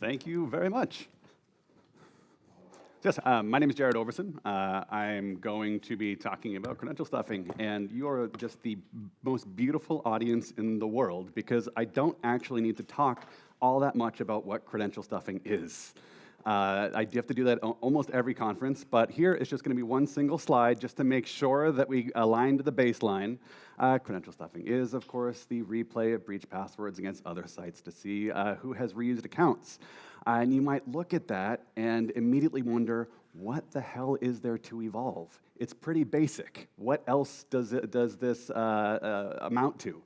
Thank you very much. Yes, uh, my name is Jarrod Overson. Uh, I'm going to be talking about credential stuffing, and you are just the most beautiful audience in the world because I don't actually need to talk all that much about what credential stuffing is. Uh, I do have to do that almost every conference, but here it's just going to be one single slide just to make sure that we align to the baseline. Uh, credential stuffing is, of course, the replay of breach passwords against other sites to see uh, who has reused accounts. And you might look at that and immediately wonder, what the hell is there to evolve? It's pretty basic. What else does, it, does this uh, uh, amount to?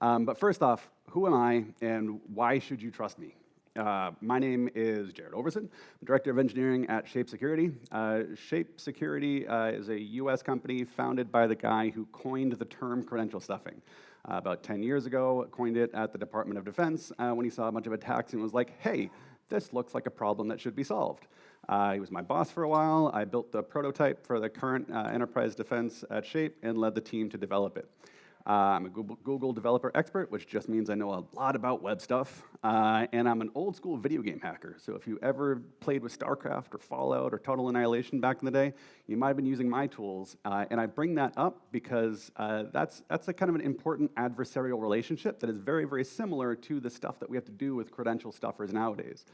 Um, but first off, who am I and why should you trust me? Uh, my name is Jarrod Overson. I'm Director of Engineering at Shape Security. Uh, Shape Security uh, is a US company founded by the guy who coined the term credential stuffing. Uh, about 10 years ago, coined it at the Department of Defense uh, when he saw a bunch of attacks and was like, hey, this looks like a problem that should be solved. He was my boss for a while. I built the prototype for the current enterprise defense at Shape and led the team to develop it. Uh, I'm a Google, developer expert, which just means I know a lot about web stuff. Uh, and I'm an old school video game hacker. So if you ever played with StarCraft or Fallout or Total Annihilation back in the day, you might have been using my tools. Uh, and I bring that up because uh, that's, that's a kind of an important adversarial relationship that is very, very similar to the stuff that we have to do with credential stuffers nowadays.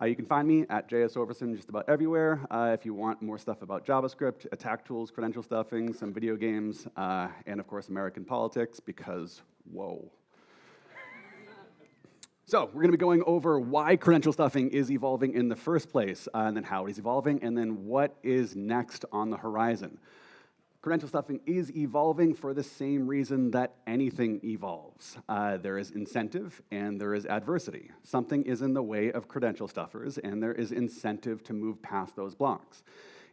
Uh, you can find me at JS Overson just about everywhere. Uh, if you want more stuff about JavaScript, attack tools, credential stuffing, some video games, uh, and of course American politics, because whoa. so we're going to be going over why credential stuffing is evolving in the first place, uh, and then how it is evolving, and then what is next on the horizon. Credential stuffing is evolving for the same reason that anything evolves. Uh, there is incentive and there is adversity. Something is in the way of credential stuffers and there is incentive to move past those blocks.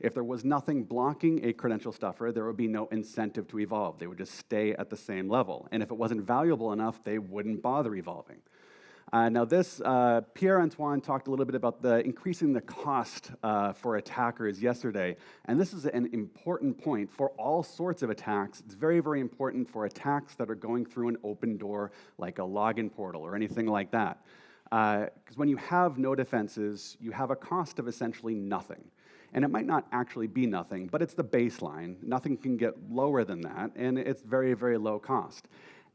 If there was nothing blocking a credential stuffer, there would be no incentive to evolve. They would just stay at the same level. And if it wasn't valuable enough, they wouldn't bother evolving. Uh, now this, uh, Pierre-Antoine talked a little bit about the increasing the cost uh, for attackers yesterday, and this is an important point for all sorts of attacks. It's very, very important for attacks that are going through an open door like a login portal or anything like that. Because uh, when you have no defenses, you have a cost of essentially nothing. And it might not actually be nothing, but it's the baseline. Nothing can get lower than that, and it's very, very low cost.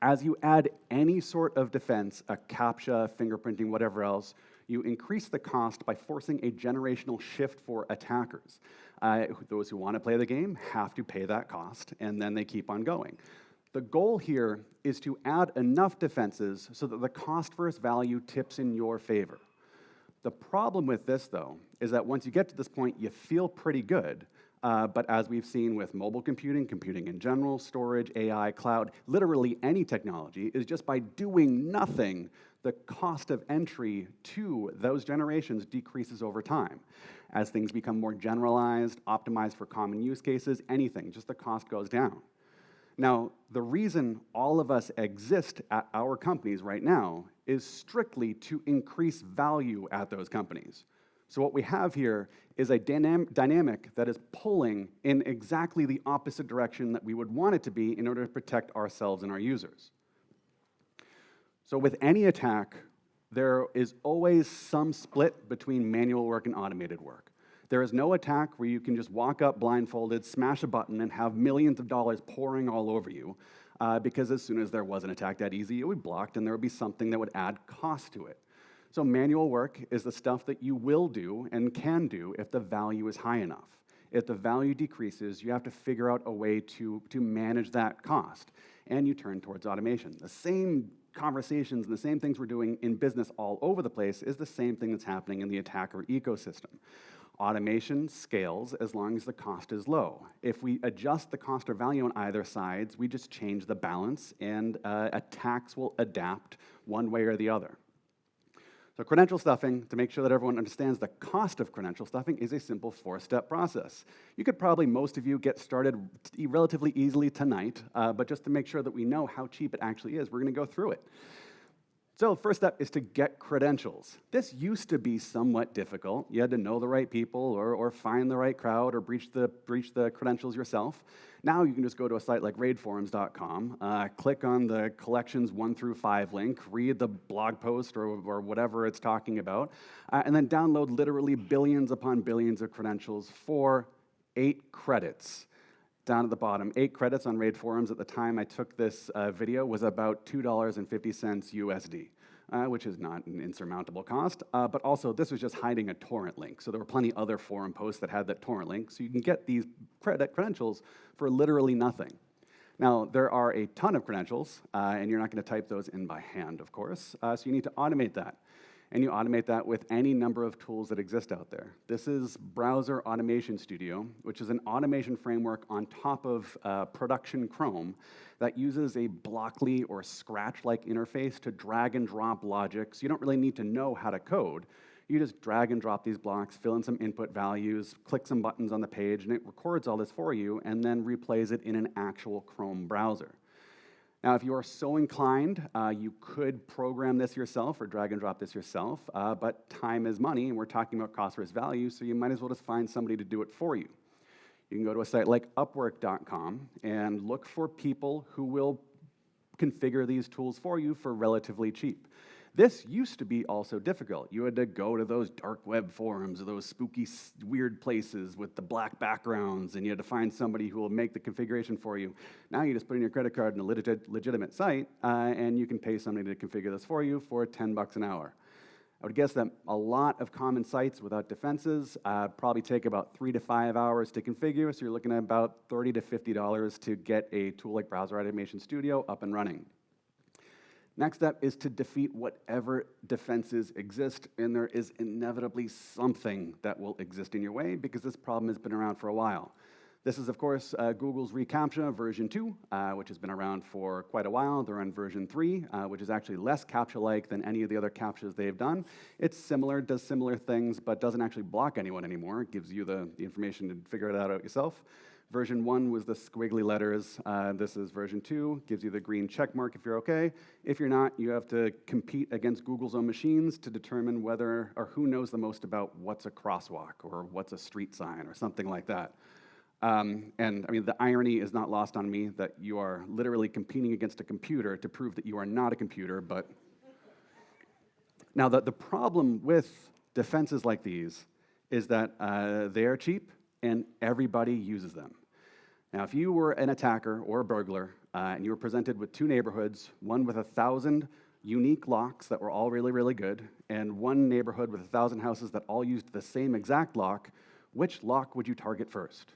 As you add any sort of defense, a CAPTCHA, fingerprinting, whatever else, you increase the cost by forcing a generational shift for attackers. Uh, those who want to play the game have to pay that cost, and then they keep on going. The goal here is to add enough defenses so that the cost versus value tips in your favor. The problem with this, though, is that once you get to this point, you feel pretty good, uh, but as we've seen with mobile computing, computing in general, storage, AI, cloud, literally any technology, is just by doing nothing, the cost of entry to those generations decreases over time. As things become more generalized, optimized for common use cases, anything, just the cost goes down. Now, the reason all of us exist at our companies right now is strictly to increase value at those companies. So what we have here is a dynam dynamic that is pulling in exactly the opposite direction that we would want it to be in order to protect ourselves and our users. So with any attack, there is always some split between manual work and automated work. There is no attack where you can just walk up blindfolded, smash a button, and have millions of dollars pouring all over you, uh, because as soon as there was an attack that easy, it would be blocked, and there would be something that would add cost to it. So manual work is the stuff that you will do and can do if the value is high enough. If the value decreases, you have to figure out a way to, to manage that cost, and you turn towards automation. The same conversations and the same things we're doing in business all over the place is the same thing that's happening in the attacker ecosystem. Automation scales as long as the cost is low. If we adjust the cost or value on either sides, we just change the balance and uh, attacks will adapt one way or the other. So credential stuffing, to make sure that everyone understands the cost of credential stuffing, is a simple four-step process. You could probably, most of you, get started relatively easily tonight, uh, but just to make sure that we know how cheap it actually is, we're going to go through it. So first step is to get credentials. This used to be somewhat difficult. You had to know the right people or, or find the right crowd or breach the, breach the credentials yourself. Now you can just go to a site like raidforums.com, uh, click on the collections one through five link, read the blog post or, or whatever it's talking about, uh, and then download literally billions upon billions of credentials for eight credits down at the bottom. Eight credits on Raid Forums at the time I took this uh, video was about $2.50 USD. Uh, which is not an insurmountable cost, uh, but also this was just hiding a torrent link. So there were plenty other forum posts that had that torrent link, so you can get these credit credentials for literally nothing. Now, there are a ton of credentials, uh, and you're not going to type those in by hand, of course, uh, so you need to automate that and you automate that with any number of tools that exist out there. This is Browser Automation Studio, which is an automation framework on top of uh, production Chrome that uses a Blockly or Scratch-like interface to drag and drop logic. So you don't really need to know how to code. You just drag and drop these blocks, fill in some input values, click some buttons on the page, and it records all this for you and then replays it in an actual Chrome browser. Now, if you are so inclined, uh, you could program this yourself or drag and drop this yourself, uh, but time is money, and we're talking about cost versus value, so you might as well just find somebody to do it for you. You can go to a site like Upwork.com and look for people who will configure these tools for you for relatively cheap. This used to be also difficult. You had to go to those dark web forums or those spooky, weird places with the black backgrounds, and you had to find somebody who will make the configuration for you. Now you just put in your credit card in a legit, legitimate site, uh, and you can pay somebody to configure this for you for 10 bucks an hour. I would guess that a lot of common sites without defenses uh, probably take about three to five hours to configure, so you're looking at about 30 to $50 to get a tool like Browser Automation Studio up and running. Next step is to defeat whatever defenses exist, and there is inevitably something that will exist in your way because this problem has been around for a while. This is, of course, uh, Google's reCAPTCHA version 2, uh, which has been around for quite a while. They're on version 3, uh, which is actually less CAPTCHA-like than any of the other CAPTCHAs they've done. It's similar, does similar things, but doesn't actually block anyone anymore. It gives you the, the information to figure it out yourself. Version one was the squiggly letters. Uh, this is version two, gives you the green check mark if you're okay. If you're not, you have to compete against Google's own machines to determine whether or who knows the most about what's a crosswalk or what's a street sign or something like that. Um, and I mean, the irony is not lost on me that you are literally competing against a computer to prove that you are not a computer, but. now, the, the problem with defenses like these is that uh, they are cheap and everybody uses them. Now, if you were an attacker or a burglar uh, and you were presented with two neighborhoods, one with a thousand unique locks that were all really, really good, and one neighborhood with a thousand houses that all used the same exact lock, which lock would you target first?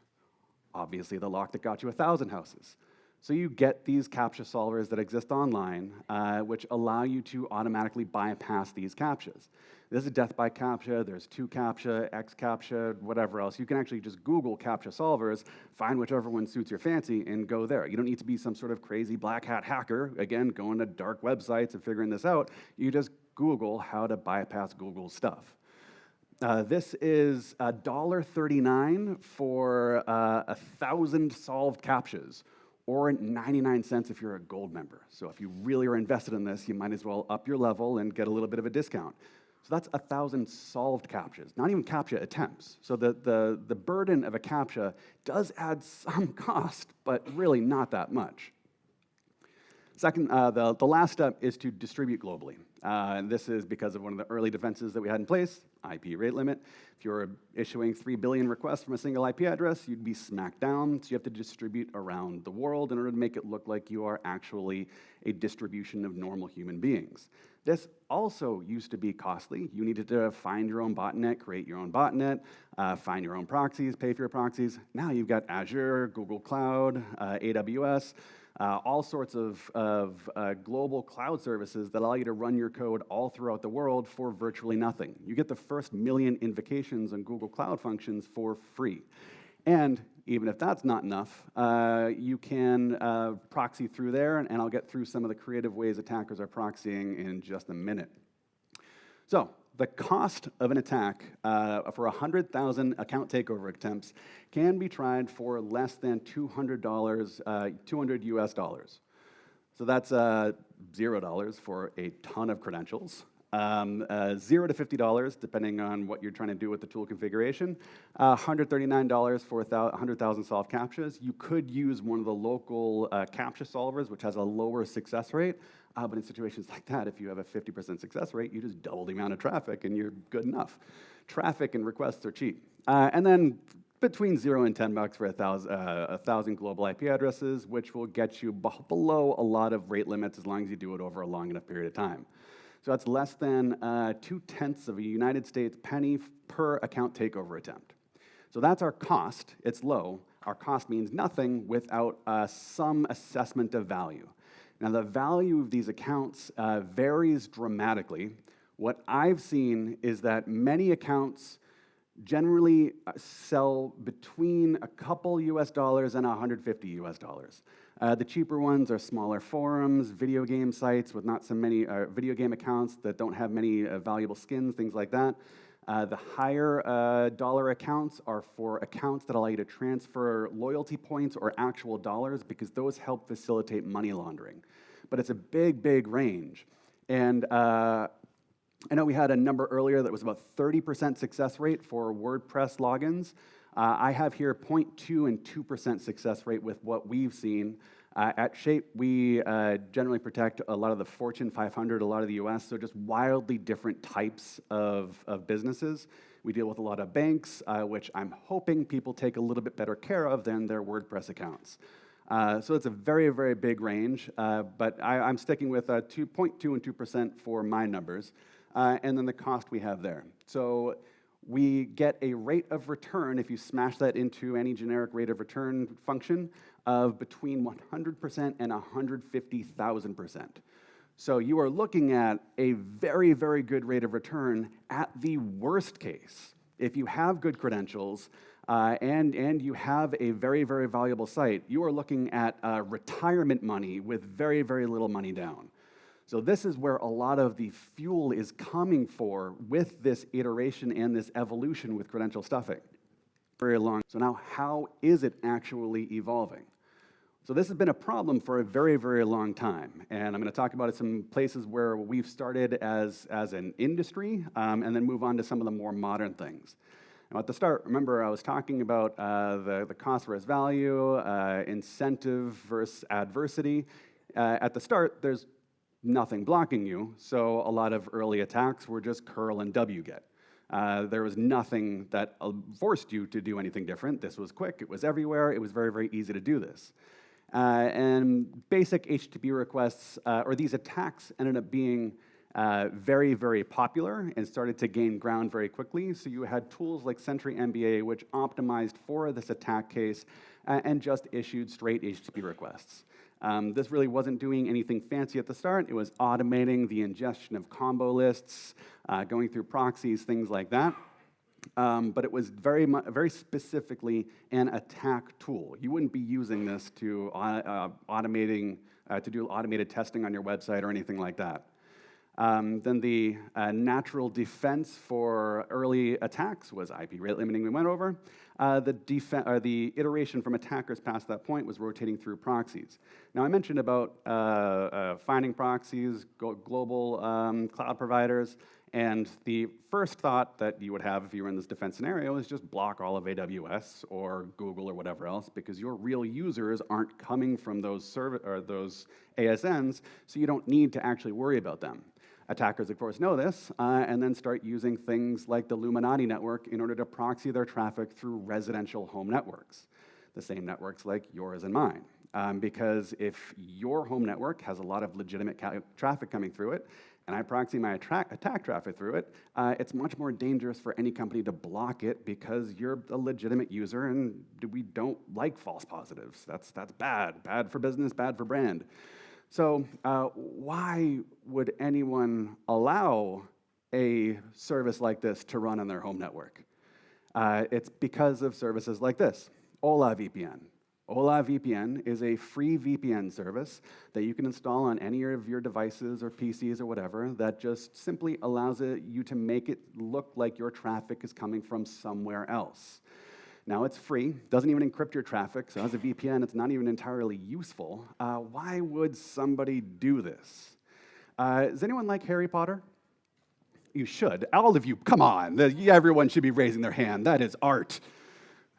Obviously, the lock that got you a thousand houses. So you get these CAPTCHA solvers that exist online, uh, which allow you to automatically bypass these CAPTCHAs. This is death by CAPTCHA, there's two CAPTCHA, X CAPTCHA, whatever else. You can actually just Google CAPTCHA solvers, find whichever one suits your fancy, and go there. You don't need to be some sort of crazy black hat hacker, again, going to dark websites and figuring this out. You just Google how to bypass Google stuff. Uh, this is $1.39 for uh, a thousand solved CAPTCHAs or 99 cents if you're a gold member. So if you really are invested in this, you might as well up your level and get a little bit of a discount. So that's 1,000 solved CAPTCHAs, not even CAPTCHA attempts. So the, the, the burden of a CAPTCHA does add some cost, but really not that much. Second, uh, the, the last step is to distribute globally. Uh, and this is because of one of the early defenses that we had in place, IP rate limit. If you're issuing 3 billion requests from a single IP address, you'd be smacked down. So you have to distribute around the world in order to make it look like you are actually a distribution of normal human beings. This also used to be costly. You needed to find your own botnet, create your own botnet, uh, find your own proxies, pay for your proxies. Now you've got Azure, Google Cloud, uh, AWS, uh, all sorts of, of uh, global cloud services that allow you to run your code all throughout the world for virtually nothing. You get the first million invocations on Google Cloud Functions for free. And even if that's not enough, uh, you can uh, proxy through there, and, and I'll get through some of the creative ways attackers are proxying in just a minute. So the cost of an attack uh, for 100,000 account takeover attempts can be tried for less than $200, uh, 200 US dollars. So that's uh, $0 for a ton of credentials. Um, uh, zero to $50, depending on what you're trying to do with the tool configuration. Uh, $139 for 100,000 solved CAPTCHAs. You could use one of the local uh, CAPTCHA solvers, which has a lower success rate. Uh, but in situations like that, if you have a 50% success rate, you just double the amount of traffic and you're good enough. Traffic and requests are cheap. Uh, and then between zero and 10 bucks for a thousand, uh, a thousand global IP addresses, which will get you below a lot of rate limits as long as you do it over a long enough period of time. So that's less than uh, two-tenths of a United States penny per account takeover attempt. So that's our cost. It's low. Our cost means nothing without uh, some assessment of value. Now, the value of these accounts uh, varies dramatically. What I've seen is that many accounts generally uh, sell between a couple US dollars and 150 US dollars. Uh, the cheaper ones are smaller forums, video game sites with not so many uh, video game accounts that don't have many uh, valuable skins, things like that. Uh, the higher uh, dollar accounts are for accounts that allow you to transfer loyalty points or actual dollars because those help facilitate money laundering. But it's a big, big range. And uh, I know we had a number earlier that was about 30% success rate for WordPress logins. Uh, I have here 0.2 and 2% success rate with what we've seen. Uh, at Shape, we uh, generally protect a lot of the Fortune 500, a lot of the US, so just wildly different types of, of businesses. We deal with a lot of banks, uh, which I'm hoping people take a little bit better care of than their WordPress accounts. Uh, so it's a very, very big range, uh, but I, am sticking with 2.2 and 2% for my numbers, and then the cost we have there. So we get a rate of return, if you smash that into any generic rate of return function, of between 100% and 150,000%. So you are looking at a very, very good rate of return at the worst case. If you have good credentials uh, and, and you have a very, very valuable site, you are looking at uh, retirement money with very, very little money down. So this is where a lot of the fuel is coming for with this iteration and this evolution with credential stuffing. Very long. So now how is it actually evolving? So this has been a problem for a very, very long time. And I'm going to talk about some places where we've started as, as an industry um, and then move on to some of the more modern things. Now at the start, remember I was talking about uh, the, the cost versus value, uh, incentive versus adversity. Uh, at the start, there's nothing blocking you, so a lot of early attacks were just curl and wget. Uh, there was nothing that uh, forced you to do anything different. This was quick, it was everywhere, it was very, very easy to do this. Uh, and basic HTTP requests, uh, or these attacks ended up being uh, very, very popular and started to gain ground very quickly. So you had tools like Sentry MBA, which optimized for this attack case and just issued straight HTTP requests. Um, this really wasn't doing anything fancy at the start. It was automating the ingestion of combo lists, uh, going through proxies, things like that. Um, but it was very, very specifically an attack tool. You wouldn't be using this to uh, uh, automating, uh, to do automated testing on your website or anything like that. Um, then the uh, natural defense for early attacks was IP rate limiting we went over. Uh, the, the, iteration from attackers past that point was rotating through proxies. Now I mentioned about uh, uh finding proxies, global um, cloud providers, and the first thought that you would have if you were in this defense scenario is just block all of AWS or Google or whatever else because your real users aren't coming from those, or those ASNs, so you don't need to actually worry about them. Attackers, of course, know this, uh, and then start using things like the Luminati network in order to proxy their traffic through residential home networks, the same networks like yours and mine. Um, because if your home network has a lot of legitimate traffic coming through it, and I proxy my attack traffic through it, uh, it's much more dangerous for any company to block it because you're a legitimate user and we don't like false positives. That's, that's bad, bad for business, bad for brand. So uh, why would anyone allow a service like this to run on their home network? Uh, it's because of services like this, Hola VPN. Hola VPN is a free VPN service that you can install on any of your devices or PCs or whatever that just simply allows it, you to make it look like your traffic is coming from somewhere else. Now, it's free, doesn't even encrypt your traffic, so as a VPN, it's not even entirely useful. Uh, why would somebody do this? Uh, does anyone like Harry Potter? You should. All of you, come on. Everyone should be raising their hand. That is art.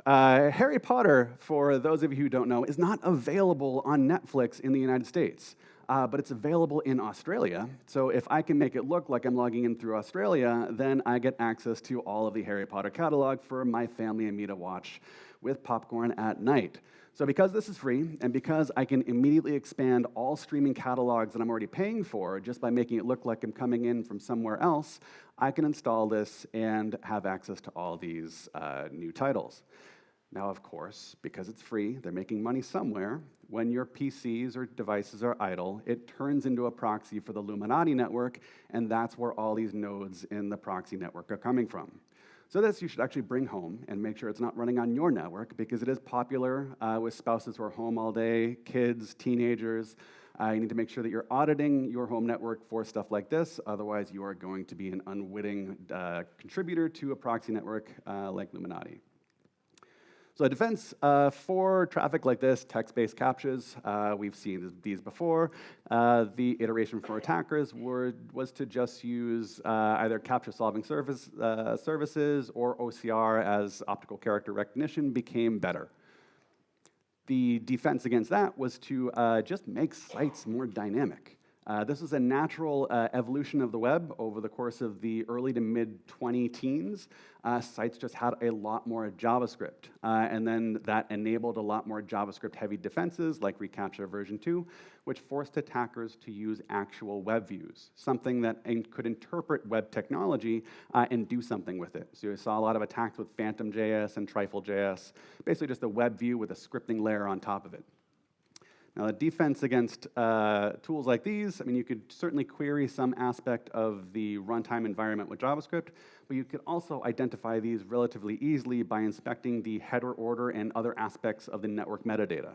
Uh, Harry Potter, for those of you who don't know, is not available on Netflix in the United States, uh, but it's available in Australia. So if I can make it look like I'm logging in through Australia, then I get access to all of the Harry Potter catalog for my family and me to watch with popcorn at night. So because this is free, and because I can immediately expand all streaming catalogs that I'm already paying for just by making it look like I'm coming in from somewhere else, I can install this and have access to all these uh, new titles. Now, of course, because it's free, they're making money somewhere. When your PCs or devices are idle, it turns into a proxy for the Luminati network, and that's where all these nodes in the proxy network are coming from. So this you should actually bring home and make sure it's not running on your network because it is popular uh, with spouses who are home all day, kids, teenagers. Uh, you need to make sure that you're auditing your home network for stuff like this. Otherwise, you are going to be an unwitting uh, contributor to a proxy network uh, like Luminati. So defense uh, for traffic like this, text-based CAPTCHAs, uh, we've seen these before. Uh, the iteration for attackers were, was to just use uh, either CAPTCHA-solving service, uh, services or OCR as optical character recognition became better. The defense against that was to uh, just make sites more dynamic. Uh, this is a natural uh, evolution of the web over the course of the early to mid 20 teens. Uh, sites just had a lot more JavaScript. Uh, and then that enabled a lot more JavaScript heavy defenses like reCAPTCHA version 2, which forced attackers to use actual web views, something that in could interpret web technology uh, and do something with it. So you saw a lot of attacks with Phantom.js and Trifle.js, basically just a web view with a scripting layer on top of it. Now, the defense against uh, tools like these, I mean, you could certainly query some aspect of the runtime environment with JavaScript, but you could also identify these relatively easily by inspecting the header order and other aspects of the network metadata.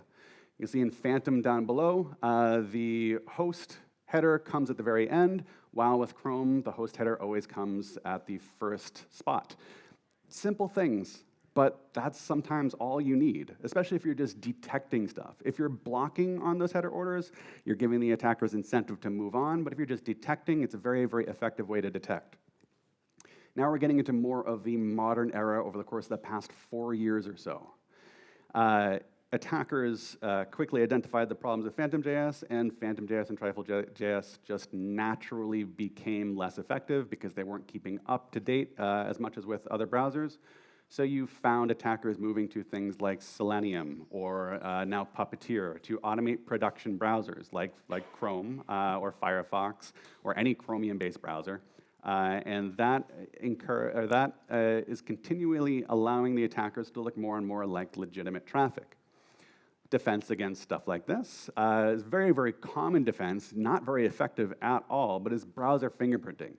You can see in Phantom down below, uh, the host header comes at the very end, while with Chrome, the host header always comes at the first spot. Simple things but that's sometimes all you need, especially if you're just detecting stuff. If you're blocking on those header orders, you're giving the attackers incentive to move on, but if you're just detecting, it's a very, very effective way to detect. Now we're getting into more of the modern era over the course of the past four years or so. Uh, attackers uh, quickly identified the problems of Phantom.js, and Phantom.js and Trifle.js just naturally became less effective because they weren't keeping up to date uh, as much as with other browsers. So you found attackers moving to things like Selenium or uh, now Puppeteer to automate production browsers like, like Chrome uh, or Firefox or any Chromium-based browser. Uh, and that, incur, that uh, is continually allowing the attackers to look more and more like legitimate traffic. Defense against stuff like this uh, is very, very common defense, not very effective at all, but is browser fingerprinting.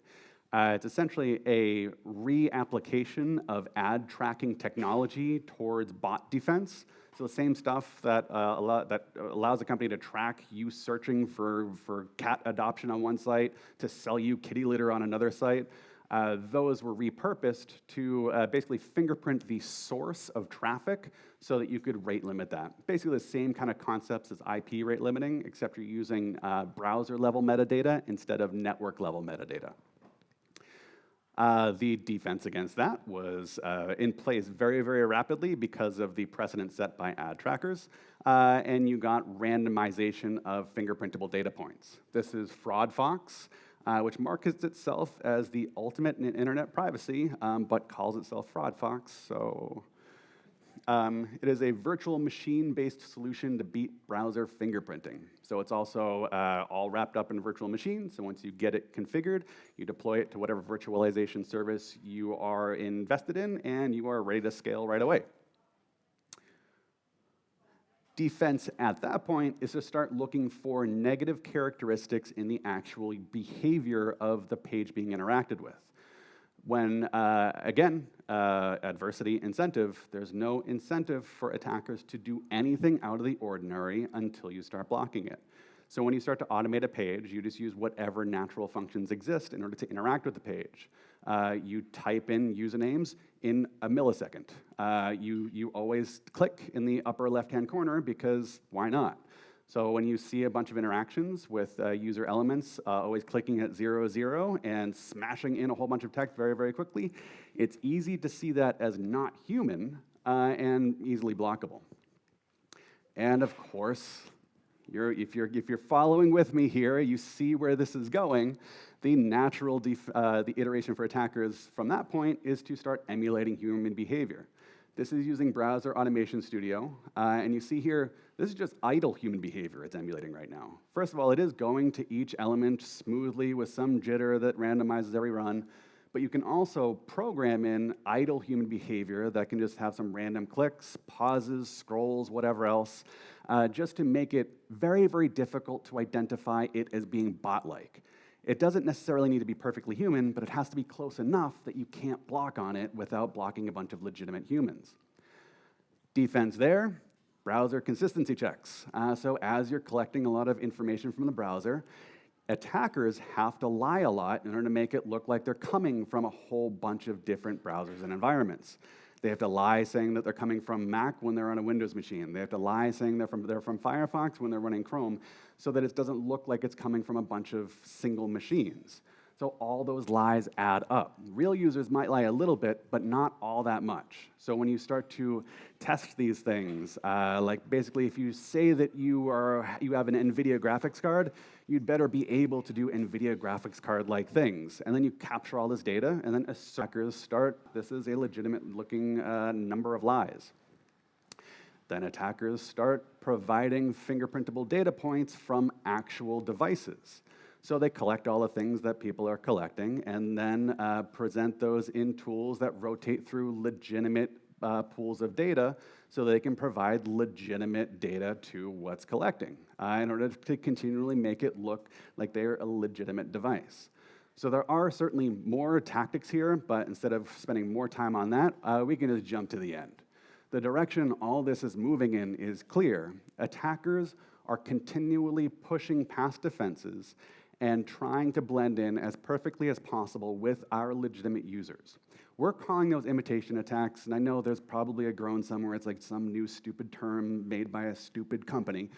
Uh, it's essentially a reapplication of ad tracking technology towards bot defense. So the same stuff that, uh, that allows a company to track you searching for, for cat adoption on one site, to sell you kitty litter on another site. Uh, those were repurposed to uh, basically fingerprint the source of traffic so that you could rate limit that. Basically the same kind of concepts as IP rate limiting, except you're using uh, browser level metadata instead of network level metadata. Uh, the defense against that was uh, in place very, very rapidly because of the precedent set by ad trackers, uh, and you got randomization of fingerprintable data points. This is FraudFox, uh, which markets itself as the ultimate in internet privacy, um, but calls itself FraudFox, so um, it is a virtual machine-based solution to beat browser fingerprinting. So it's also uh, all wrapped up in virtual machine. So once you get it configured, you deploy it to whatever virtualization service you are invested in, and you are ready to scale right away. Defense at that point is to start looking for negative characteristics in the actual behavior of the page being interacted with when, uh, again, uh, adversity incentive, there's no incentive for attackers to do anything out of the ordinary until you start blocking it. So when you start to automate a page, you just use whatever natural functions exist in order to interact with the page. uh, you type in usernames in a millisecond. Uh, you, you always click in the upper left-hand corner because why not? So when you see a bunch of interactions with uh, user elements, uh, always clicking at zero, zero, and smashing in a whole bunch of text very, very quickly, it's easy to see that as not human uh, and easily blockable. And of course, you're, if, you're, if you're following with me here, you see where this is going. The natural uh, the iteration for attackers from that point is to start emulating human behavior. This is using Browser Automation Studio, uh, and you see here, this is just idle human behavior it's emulating right now. First of all, it is going to each element smoothly with some jitter that randomizes every run, but you can also program in idle human behavior that can just have some random clicks, pauses, scrolls, whatever else, uh, just to make it very, very difficult to identify it as being bot-like. It doesn't necessarily need to be perfectly human, but it has to be close enough that you can't block on it without blocking a bunch of legitimate humans. Defense there, browser consistency checks. Uh, so as you're collecting a lot of information from the browser, attackers have to lie a lot in order to make it look like they're coming from a whole bunch of different browsers and environments. They have to lie saying that they're coming from Mac when they're on a Windows machine. They have to lie saying they're from, they're from Firefox when they're running Chrome so that it doesn't look like it's coming from a bunch of single machines. So all those lies add up. Real users might lie a little bit, but not all that much. So when you start to test these things, uh, like basically if you say that you, are, you have an NVIDIA graphics card, you'd better be able to do NVIDIA graphics card-like things. And then you capture all this data, and then attackers start, this is a legitimate looking uh, number of lies. Then attackers start providing fingerprintable data points from actual devices. So they collect all the things that people are collecting and then uh, present those in tools that rotate through legitimate uh, pools of data so they can provide legitimate data to what's collecting uh, in order to continually make it look like they're a legitimate device. So there are certainly more tactics here, but instead of spending more time on that, uh, we can just jump to the end. The direction all this is moving in is clear. Attackers are continually pushing past defenses and trying to blend in as perfectly as possible with our legitimate users. We're calling those imitation attacks, and I know there's probably a groan somewhere, it's like some new stupid term made by a stupid company.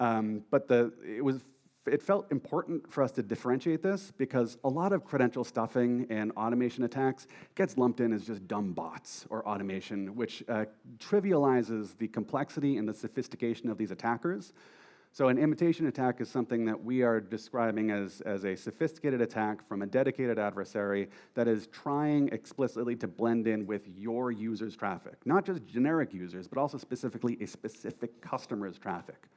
Um, but the, it, was, it felt important for us to differentiate this because a lot of credential stuffing and automation attacks gets lumped in as just dumb bots or automation, which uh, trivializes the complexity and the sophistication of these attackers. So an imitation attack is something that we are describing as, as a sophisticated attack from a dedicated adversary that is trying explicitly to blend in with your user's traffic. Not just generic users, but also specifically a specific customer's traffic.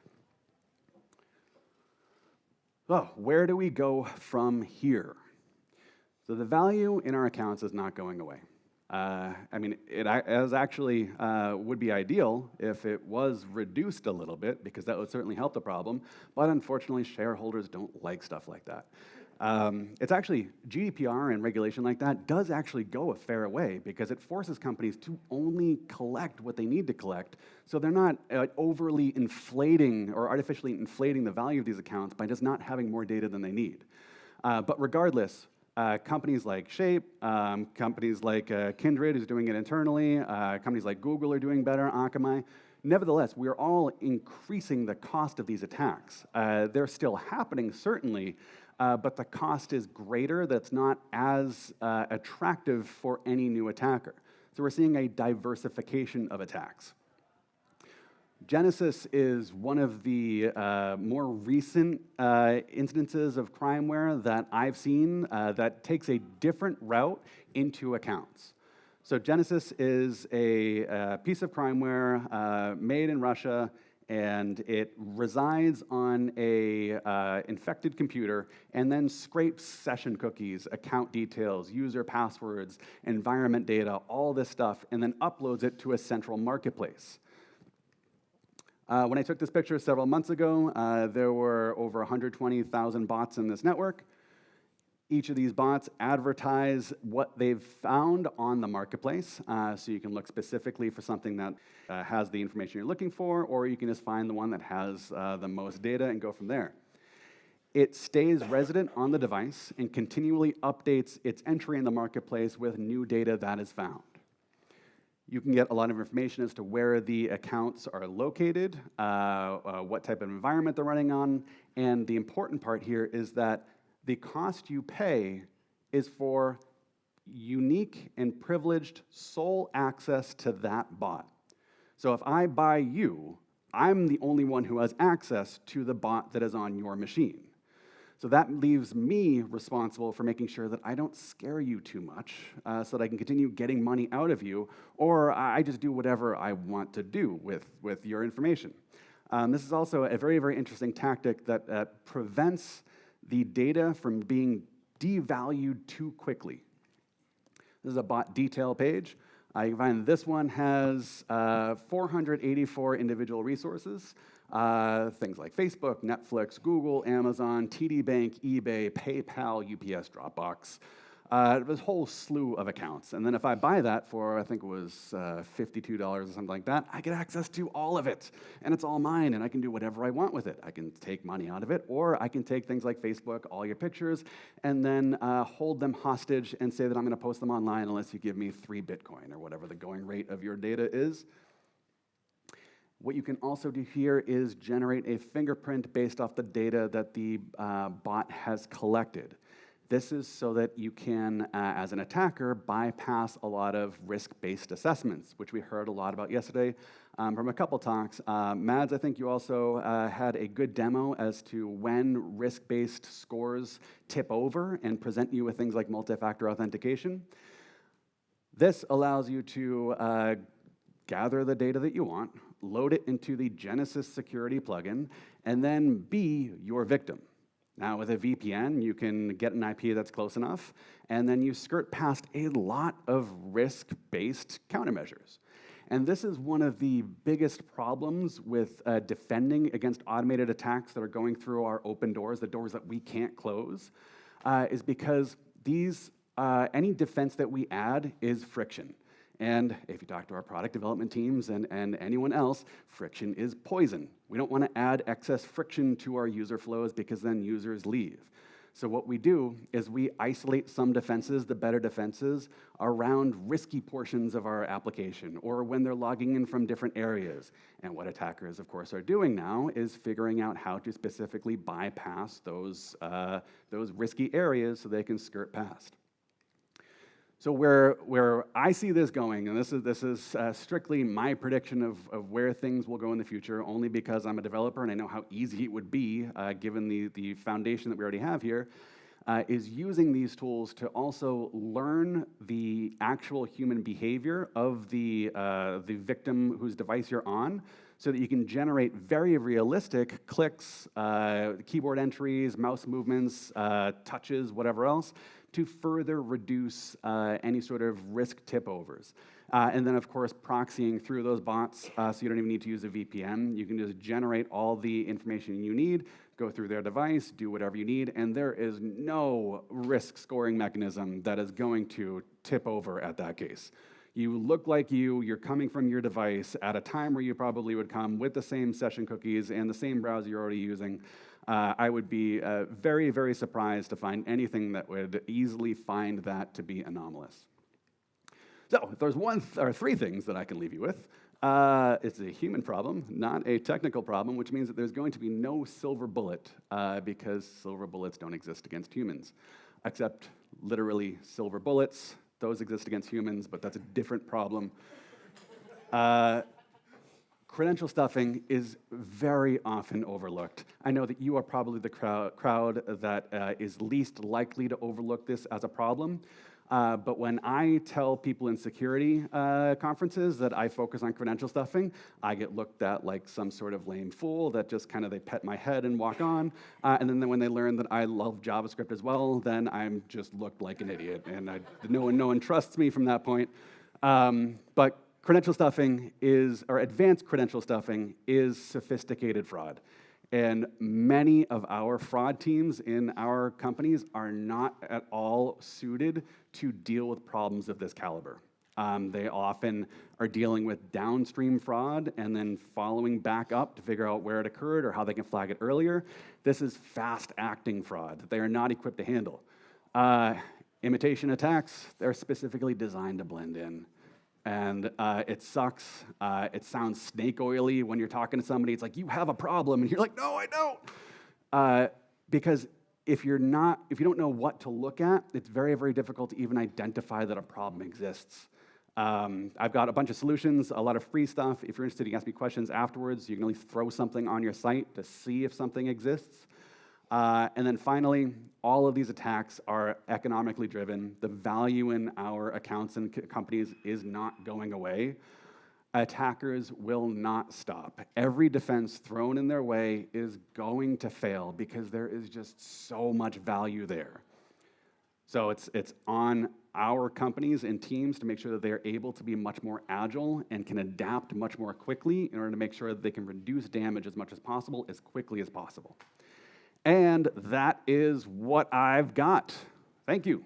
So where do we go from here? So the value in our accounts is not going away. Uh, I mean, it as actually uh, would be ideal if it was reduced a little bit, because that would certainly help the problem. But unfortunately, shareholders don't like stuff like that. Um, it's actually, GDPR and regulation like that does actually go a fair way because it forces companies to only collect what they need to collect. So they're not uh, overly inflating or artificially inflating the value of these accounts by just not having more data than they need. Uh, but regardless, uh, companies like Shape, um, companies like uh, Kindred is doing it internally, uh, companies like Google are doing better, Akamai. Nevertheless, we are all increasing the cost of these attacks. Uh, they're still happening, certainly, uh, but the cost is greater that's not as uh, attractive for any new attacker. So we're seeing a diversification of attacks. Genesis is one of the uh, more recent uh, instances of crimeware that I've seen uh, that takes a different route into accounts. So Genesis is a, a uh, piece of crimeware uh, made in Russia, and it resides on a uh, infected computer and then scrapes session cookies, account details, user passwords, environment data, all this stuff, and then uploads it to a central marketplace. Uh, when I took this picture several months ago, uh, there were over 120,000 bots in this network. Each of these bots advertise what they've found on the marketplace, uh, so you can look specifically for something that uh, has the information you're looking for, or you can just find the one that has uh, the most data and go from there. It stays resident on the device and continually updates its entry in the marketplace with new data that is found. You can get a lot of information as to where the accounts are located, uh, uh, what type of environment they're running on, and the important part here is that the cost you pay is for unique and privileged sole access to that bot. So if I buy you, I'm the only one who has access to the bot that is on your machine. So that leaves me responsible for making sure that I don't scare you too much uh, so that I can continue getting money out of you, or I just do whatever I want to do with, with your information. Um, this is also a very, very interesting tactic that uh, prevents the data from being devalued too quickly. This is a bot detail page. Can find this one has uh, 484 individual resources. Uh, things like Facebook, Netflix, Google, Amazon, TD Bank, eBay, PayPal, UPS, Dropbox. Uh, this whole slew of accounts. And then if I buy that for, I think it was uh, $52 or something like that, I get access to all of it. And it's all mine, and I can do whatever I want with it. I can take money out of it, or I can take things like Facebook, all your pictures, and then uh, hold them hostage and say that I'm going to post them online unless you give me three Bitcoin or whatever the going rate of your data is. What you can also do here is generate a fingerprint based off the data that the uh, bot has collected. This is so that you can, uh, as an attacker, bypass a lot of risk-based assessments, which we heard a lot about yesterday um, from a couple talks. Uh, Mads, I think you also uh, had a good demo as to when risk-based scores tip over and present you with things like multi-factor authentication. This allows you to uh, gather the data that you want, load it into the Genesis security plugin, and then be your victim. Now, with a VPN, you can get an IP that's close enough, and then you skirt past a lot of risk-based countermeasures. And this is one of the biggest problems with uh, defending against automated attacks that are going through our open doors, the doors that we can't close, uh, is because these, uh, any defense that we add is friction. And if you talk to our product development teams and, and anyone else, friction is poison. We don't want to add excess friction to our user flows because then users leave. So what we do is we isolate some defenses, the better defenses, around risky portions of our application or when they're logging in from different areas. And what attackers, of course, are doing now is figuring out how to specifically bypass those, uh, those risky areas so they can skirt past. So where, where I see this going, and this is, this is uh, strictly my prediction of, of where things will go in the future, only because I'm a developer and I know how easy it would be, uh, given the, the foundation that we already have here, uh, is using these tools to also learn the actual human behavior of the, uh, the victim whose device you're on, so that you can generate very realistic clicks, uh, keyboard entries, mouse movements, uh, touches, whatever else, to further reduce uh, any sort of risk tip overs. Uh, and then, of course, proxying through those bots, uh, so you don't even need to use a VPN. You can just generate all the information you need, go through their device, do whatever you need, and there is no risk scoring mechanism that is going to tip over at that case. You look like you, you're coming from your device at a time where you probably would come with the same session cookies and the same browser you're already using uh, I would be uh, very, very surprised to find anything that would easily find that to be anomalous. So if there's one th or three things that I can leave you with, uh, it's a human problem, not a technical problem, which means that there's going to be no silver bullet uh, because silver bullets don't exist against humans, except literally silver bullets. Those exist against humans, but that's a different problem. Credential stuffing is very often overlooked. I know that you are probably the crowd, crowd that uh, is least likely to overlook this as a problem. Uh, but when I tell people in security uh, conferences that I focus on credential stuffing, I get looked at like some sort of lame fool that just kind of they pet my head and walk on. Uh, and then when they learn that I love JavaScript as well, then I'm just looked like an idiot. And I, no, one, no one trusts me from that point. Um, but credential stuffing is, or advanced credential stuffing is sophisticated fraud. And many of our fraud teams in our companies are not at all suited to deal with problems of this caliber. Um, they often are dealing with downstream fraud and then following back up to figure out where it occurred or how they can flag it earlier. This is fast acting fraud that they are not equipped to handle. Uh, imitation attacks, they're specifically designed to blend in. And uh, it sucks. Uh, it sounds snake oily when you're talking to somebody. It's like, you have a problem. And you're like, no, I don't. Uh, because if you're not, if you don't know what to look at, it's very, very difficult to even identify that a problem exists. Um, I've got a bunch of solutions, a lot of free stuff. If you're interested, you can ask me questions afterwards. You can always throw something on your site to see if something exists. Uh, and then finally, all of these attacks are economically driven. The value in our accounts and companies is not going away. Attackers will not stop. Every defense thrown in their way is going to fail because there is just so much value there. So it's, it's on our companies and teams to make sure that they're able to be much more agile and can adapt much more quickly in order to make sure that they can reduce damage as much as possible as quickly as possible. And that is what I've got. Thank you.